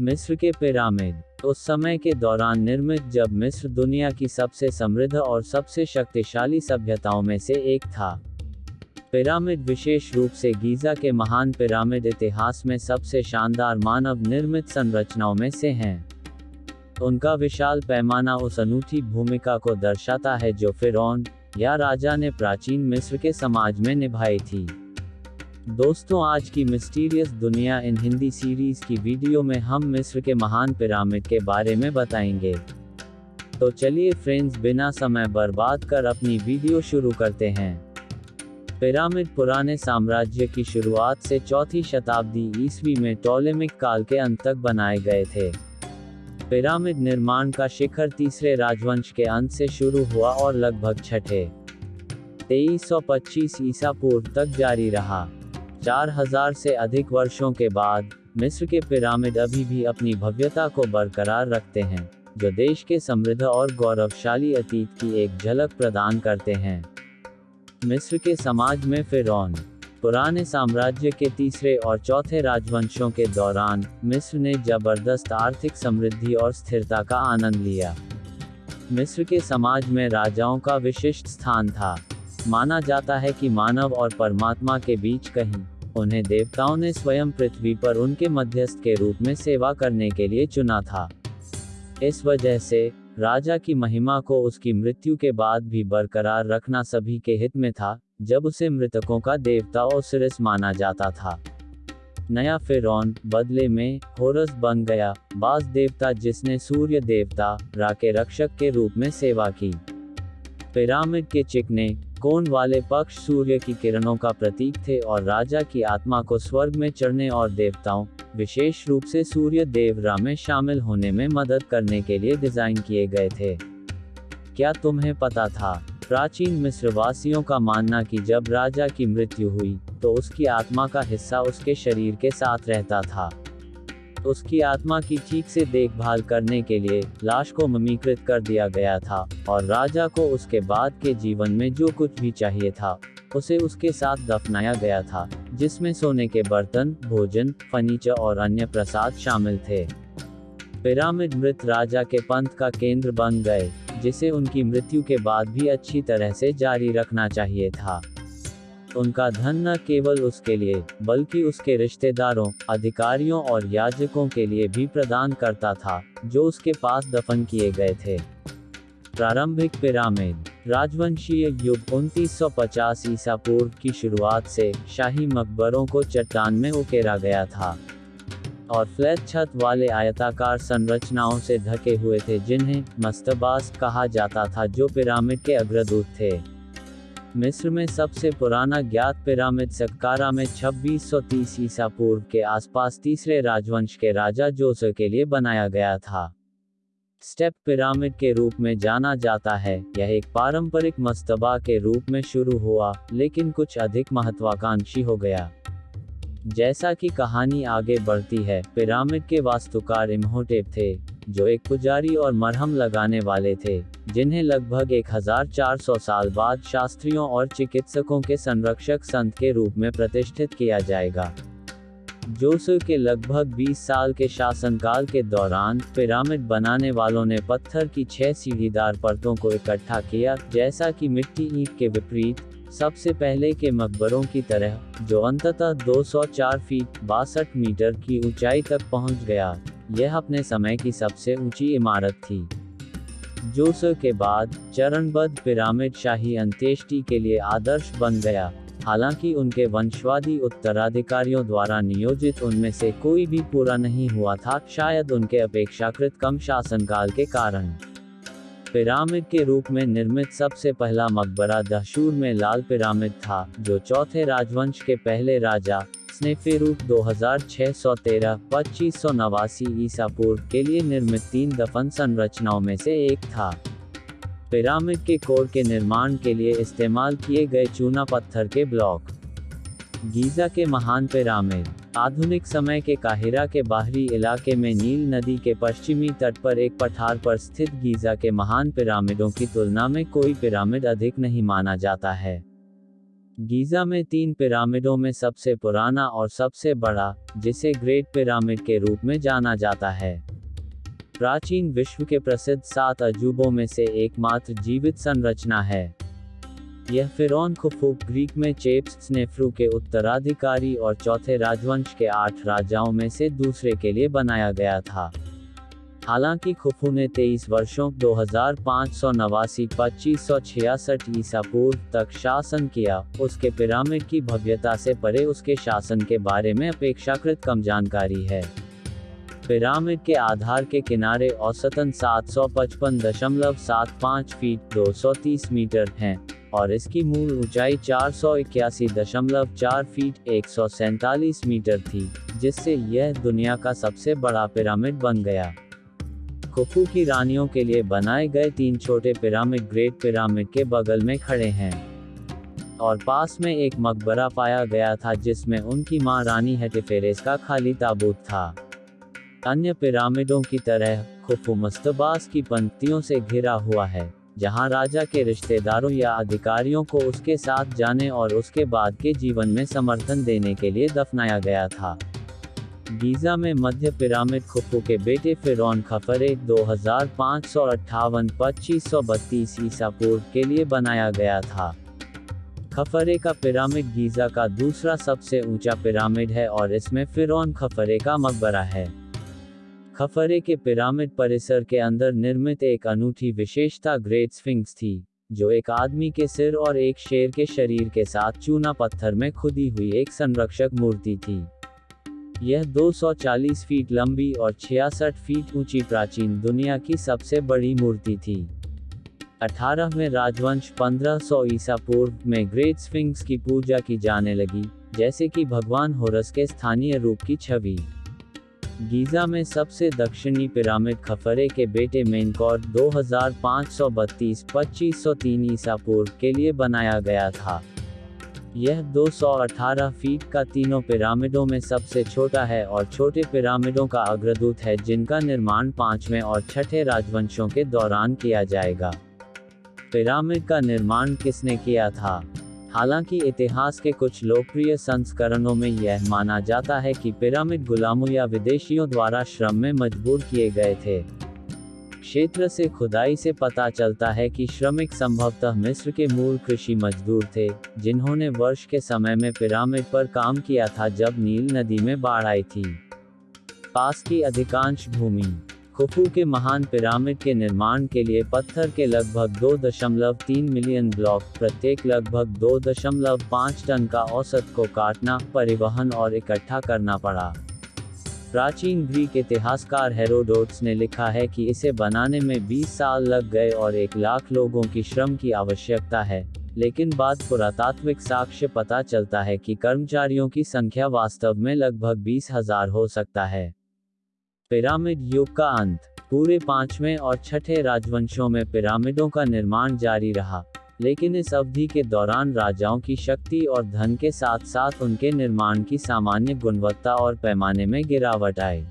मिस्र के पिरामिड उस समय के दौरान निर्मित जब मिस्र दुनिया की सबसे समृद्ध और सबसे शक्तिशाली सभ्यताओं में से एक था। पिरामिड विशेष रूप से गीजा के महान पिरामिड इतिहास में सबसे शानदार मानव निर्मित संरचनाओं में से हैं। उनका विशाल पैमाना उस अनूठी भूमिका को दर्शाता है जो फिरौन, या राजा ने प्राचीन मिस्र के समाज में निभाई थी। दोस्तों, आज की मिस्टीरियस दुनिया इन हिंदी सीरीज़ की वीडियो में हम मिस्र के महान पिरामिड के बारे में बताएँगे। तो चलिए फ्रेंड्स, बिना समय बर्बाद कर अपनी वीडियो शुरू करते हैं। पिरामिड पुराने साम्राज्य की शुरुआत से चौथी शताब्दी ईस्वी में टोलेमिक काल के अंत तक बनाए गए थे। पिरामिड निर्माण का शिखर तीसरे राजवंश के अंत से शुरू हुआ और लगभग छठे। 2325 ईसा पूर्व तक जारी रहा। 4000 से अधिक वर्षों के बाद, मिस्र के पिरामिड अभी भी अपनी भव्यता को बरकरार रखते हैं, जो देश के समृद्ध और गौरवशाली अतीत की एक झलक प्रदान करते हैं। मिस्र के समाज में फिरौन, पुराने साम्राज्य के तीसरे और चौथे राजवंशों के दौरान, मिस्र ने ज़बरदस्त आर्थिक समृद्धि और स्थिरता का आनंद लिया। मिस्र के समाज में राजाओं का विशिष्ट स्थान था। माना जाता है कि मानव और परमात्मा के बीच कहीं, उन्हें देवताओं ने स्वयं पृथ्वी पर उनके मध्यस्थ के रूप में सेवा करने के लिए चुना था। इस वजह से, राजा की महिमा को उसकी मृत्यु के बाद भी बरकरार रखना सभी के हित में था, जब उसे मृतकों का देवता ओसिरिस माना जाता था। नया फिरौन, बदले में, होरस बन गया, बास देवता जिसने सूर्य देवता रा के रक्षक के रूप में सेवा की। पिरामिड के चिकने, कोन वाले पक्ष सूर्य की किरणों का प्रतीक थे और राजा की आत्मा को स्वर्ग में चढ़ने और देवताओं, विशेष रूप से सूर्य देव रा में शामिल होने में मदद करने के लिए डिज़ाइन किए गए थे। क्या तुम्हें पता था, प्राचीन मिस्रवासियों का मानना कि जब राजा की मृत्यु हुई तो उसकी आत्मा का हिस्सा उसके शरीर के साथ रहता था। उसकी आत्मा की ठीक से देखभाल करने के लिए लाश को ममीकृत कर दिया गया था, और राजा को उसके बाद के जीवन में जो कुछ भी चाहिए था, उसे उसके साथ दफनाया गया था, जिसमें सोने के बर्तन, भोजन, फर्नीचर और अन्य प्रसाद शामिल थे। पिरामिड मृत राजा के पंथ का केंद्र बन गए, जिसे उनकी मृत्यु के बाद भी अच्छी तरह से जारी रखना चाहिए था। उनका धन न केवल उसके लिए, बल्कि उसके रिश्तेदारों, अधिकारियों और याजकों के लिए भी प्रदान करता था, जो उसके पास दफन किए गए थे। प्रारंभिक पिरामिड, राजवंशीय युग 2950 ईसा पूर्व की शुरुआत से शाही मकबरों को चट्टान में उकेरा गया था। और फ्लैट छत वाले आयताकार संरचनाओं से ढके हुए थे जिन्हें मस्तबास कहा जाता था, जो पिरामिड के अग्रदूत थे। मिस्र में सबसे पुराना ज्ञात पिरामिड सक्कारा में 2630 ईसा पूर्व के आसपास तीसरे राजवंश के राजा जोसर के लिए बनाया गया था। स्टेप पिरामिड के रूप में जाना जाता है, यह एक पारंपरिक मस्तबा के रूप में शुरू हुआ, लेकिन कुछ अधिक महत्वाकांक्षी हो गया। जैसा कि कहानी आगे बढ़ती है, पिरामिड के वास्तुकार इम्होटेप थे, जो एक पुजारी और मरहम लगाने वाले थे। जिन्हें लगभग 1400 साल बाद शास्त्रियों और चिकित्सकों के संरक्षक संत के रूप में प्रतिष्ठित किया जाएगा। जोसु के लगभग 20 साल के शासनकाल के दौरान पिरामिड बनाने वालों ने पत्थर की छह सीढ़ीदार परतों को इकट्ठा किया, जैसा कि मिट्टी ईंट के विपरीत, सबसे पहले के मकबरों की तरह, जो अंततः 204 फीट बासठ मीटर की ऊंचाई तक पहुँच गया। यह अपने समय की सबसे ऊँची इमारत थी। जोसो के बाद, चरणबद्ध पिरामिड शाही अंत्येष्टि के लिए आदर्श बन गया। हालाँकि उनके वंशवादी उत्तराधिकारियों द्वारा नियोजित उनमें से कोई भी पूरा नहीं हुआ था, शायद उनके अपेक्षाकृत कम शासनकाल के कारण। पिरामिड के रूप में निर्मित सबसे पहला मकबरा दहशूर में लाल पिरामिड था, जो चौथे राजवंश के पहले राजा स्नेफेरूप 2613 2500 नवासी ईसा पूर्व के लिए निर्मित तीन दफन संरचनाओं में से एक था। पिरामिड के कोर के निर्माण के लिए इस्तेमाल किए गए चूना पत्थर के ब्लॉक। गीजा के महान पिरामिड, आधुनिक समय के काहिरा के बाहरी इलाके में नील नदी के पश्चिमी तट पर एक पठार पर स्थित गीजा के महान पिरामिडों की तुलना में कोई पिरामिड अधिक नहीं माना जाता है। गीजा में तीन पिरामिडों में सबसे पुराना और सबसे बड़ा, जिसे ग्रेट पिरामिड के रूप में जाना जाता है। प्राचीन विश्व के प्रसिद्ध सात अजूबों में से एकमात्र जीवित संरचना है। यह फिरौन खुफू, ग्रीक में चेप्स स्नेफ्रू के उत्तराधिकारी और चौथे राजवंश के आठ राजाओं में से दूसरे के लिए बनाया गया था। हालाँकि खुफू ने 23 वर्षों, दो हज़ार पाँच सौ नवासी, पच्चीस सौ छियासठ ईसा पूर्व तक शासन किया। उसके पिरामिड की भव्यता से परे उसके शासन के बारे में अपेक्षाकृत कम जानकारी है। पिरामिड के आधार के किनारे औसतन 755.75 फीट 230 मीटर हैं, और इसकी मूल ऊंचाई चार सौ इक्यासी दशमलव चार फीट, एक सौ सैतालीस मीटर थी, जिससे यह दुनिया का सबसे बड़ा पिरामिड बन गया। खुफू की रानियों के लिए बनाए गए तीन छोटे पिरामिड ग्रेट पिरामिड के बगल में खड़े हैं। और पास में एक मकबरा पाया गया था जिसमें उनकी माँ रानी हेटिफेरेस का खाली ताबूत था। अन्य पिरामिडों की तरह खुफू मस्तबास की पंक्तियों से घिरा हुआ है, जहाँ राजा के रिश्तेदारों या अधिकारियों को उसके साथ जाने और उसके बाद के जीवन में समर्थन देने के लिए दफनाया गया था। गीजा में मध्य पिरामिड खुफू के बेटे फिरौन खफरे दो हज़ार पाँच सौ अट्ठावन पच्चीस सौ बत्तीस ईसा पूर्व के लिए बनाया गया था। खफरे का पिरामिड गीजा का दूसरा सबसे ऊँचा पिरामिड है और इसमें फिरौन खफरे का मकबरा है। खफरे के पिरामिड परिसर के अंदर निर्मित एक अनूठी विशेषता ग्रेट स्फिंक्स थी, जो एक आदमी के सिर और एक शेर के शरीर के साथ चूना पत्थर में खुदी हुई एक संरक्षक मूर्ति थी। यह 240 फीट लंबी और 66 फीट ऊँची प्राचीन दुनिया की सबसे बड़ी मूर्ति थी। 18वें राजवंश 1500 ईसा पूर्व में ग्रेट स्फिंक्स की पूजा की जाने लगी, जैसे कि भगवान होरस के स्थानीय रूप की छवि। गीजा में सबसे दक्षिणी पिरामिड खफरे के बेटे मेनकॉर 2532 2503 ईसा पूर्व के लिए बनाया गया था। यह 218 फीट का तीनों पिरामिडों में सबसे छोटा है और छोटे पिरामिडों का अग्रदूत है जिनका निर्माण पाँचवें और छठे राजवंशों के दौरान किया जाएगा। पिरामिड का निर्माण किसने किया था? हालाँकि इतिहास के कुछ लोकप्रिय संस्करणों में यह माना जाता है कि पिरामिड गुलामों या विदेशियों द्वारा श्रम में मजबूर किए गए थे। क्षेत्र से खुदाई से पता चलता है कि श्रमिक संभवतः मिस्र के मूल कृषि मजदूर थे, जिन्होंने वर्ष के समय में पिरामिड पर काम किया था जब नील नदी में बाढ़ आई थी। पास की अधिकांश भूमि, खुफू के महान पिरामिड के निर्माण के लिए पत्थर के लगभग 2.3 मिलियन ब्लॉक, प्रत्येक लगभग 2.5 टन का औसत को काटना, परिवहन और इकट्ठा करना पड़ा। प्राचीन ग्रीक इतिहासकार हेरोडोट्स ने लिखा है कि इसे बनाने में 20 साल लग गए और एक लाख लोगों की श्रम की आवश्यकता है, लेकिन बाद पुरातात्विक साक्ष्य पता चलता है कि कर्मचारियों की संख्या वास्तव में लगभग बीस हज़ार हो सकता है। पिरामिड युग का अंत, पूरे पाँचवें और छठे राजवंशों में पिरामिडों का निर्माण जारी रहा। लेकिन इस अवधि के दौरान राजाओं की शक्ति और धन के साथ साथ उनके निर्माण की सामान्य गुणवत्ता और पैमाने में गिरावट आई।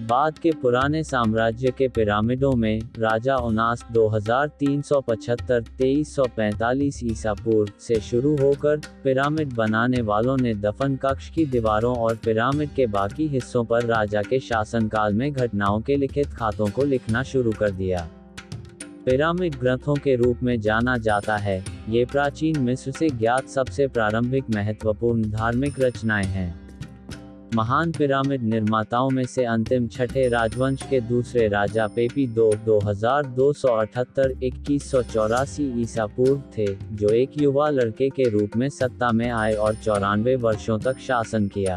बाद के पुराने साम्राज्य के पिरामिडों में, राजा उनास 2375 2345 ईसा पूर्व से शुरू होकर पिरामिड बनाने वालों ने दफन कक्ष की दीवारों और पिरामिड के बाकी हिस्सों पर राजा के शासनकाल में घटनाओं के लिखित खातों को लिखना शुरू कर दिया। पिरामिड ग्रंथों के रूप में जाना जाता है। ये प्राचीन मिस्र से ज्ञात सबसे प्रारंभिक महत्वपूर्ण धार्मिक रचनाएँ हैं। महान पिरामिड निर्माताओं में से अंतिम छठे राजवंश के दूसरे राजा पेपी दो दो हज़ार दो सौ अठहत्तर, इक्कीस सौ चौरासी ईसा पूर्व थे, जो एक युवा लड़के के रूप में सत्ता में आए और चौरानवे वर्षों तक शासन किया।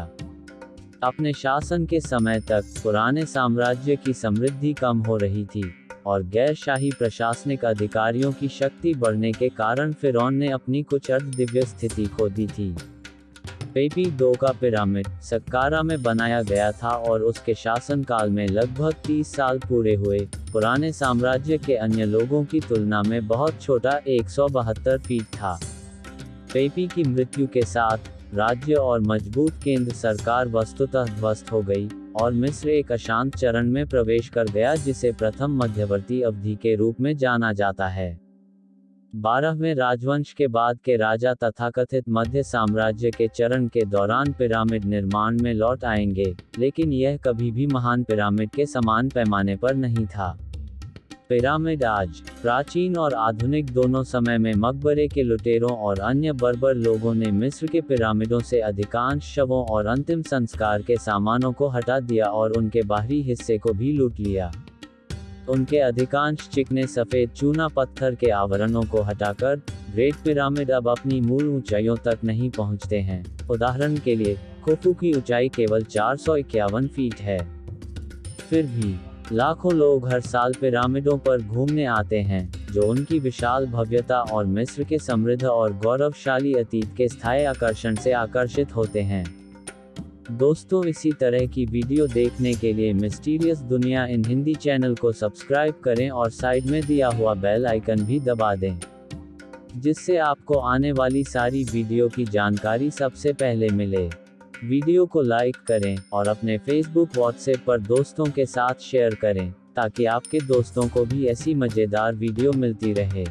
अपने शासन के समय तक पुराने साम्राज्य की समृद्धि कम हो रही थी। और गैर शाही प्रशासनिक अधिकारियों की शक्ति बढ़ने के कारण फिरौन ने अपनी कुछ अर्ध दिव्य स्थिति खो दी थी। पेपी दो का पिरामिड सक्कारा में बनाया गया था और उसके शासनकाल में लगभग 30 साल पूरे हुए। पुराने साम्राज्य के अन्य लोगों की तुलना में बहुत छोटा एक सौ बहत्तर फीट था। पेपी की मृत्यु के साथ राज्य और मज़बूत केंद्र सरकार वस्तुतः ध्वस्त हो गई। और मिस्र एक अशांत चरण में प्रवेश कर गया जिसे प्रथम मध्यवर्ती अवधि के रूप में जाना जाता है। बारहवें राजवंश के बाद के राजा तथाकथित मध्य साम्राज्य के चरण के दौरान पिरामिड निर्माण में लौट आएँगे, लेकिन यह कभी भी महान पिरामिड के समान पैमाने पर नहीं था। पिरामिड आज, प्राचीन और आधुनिक दोनों समय में मकबरे के लुटेरों और अन्य बर्बर लोगों ने मिस्र के पिरामिडों से अधिकांश शवों और अंतिम संस्कार के सामानों को हटा दिया और उनके बाहरी हिस्से को भी लूट लिया। उनके अधिकांश चिकने सफ़ेद चूना पत्थर के आवरणों को हटाकर, ग्रेट पिरामिड अब अपनी मूल ऊंचाइयों तक नहीं पहुँचते हैं। उदाहरण के लिए खुफू की ऊंचाई केवल चार सौ इक्यावन फीट है। फिर भी लाखों लोग हर साल पिरामिडों पर घूमने आते हैं, जो उनकी विशाल भव्यता और मिस्र के समृद्ध और गौरवशाली अतीत के स्थायी आकर्षण से आकर्षित होते हैं। दोस्तों, इसी तरह की वीडियो देखने के लिए मिस्टीरियस दुनिया इन हिंदी चैनल को सब्सक्राइब करें और साइड में दिया हुआ बेल आइकन भी दबा दें, जिससे आपको आने वाली सारी वीडियो की जानकारी सबसे पहले मिले। वीडियो को लाइक करें और अपने फेसबुक व्हाट्सएप पर दोस्तों के साथ शेयर करें, ताकि आपके दोस्तों को भी ऐसी मज़ेदार वीडियो मिलती रहे।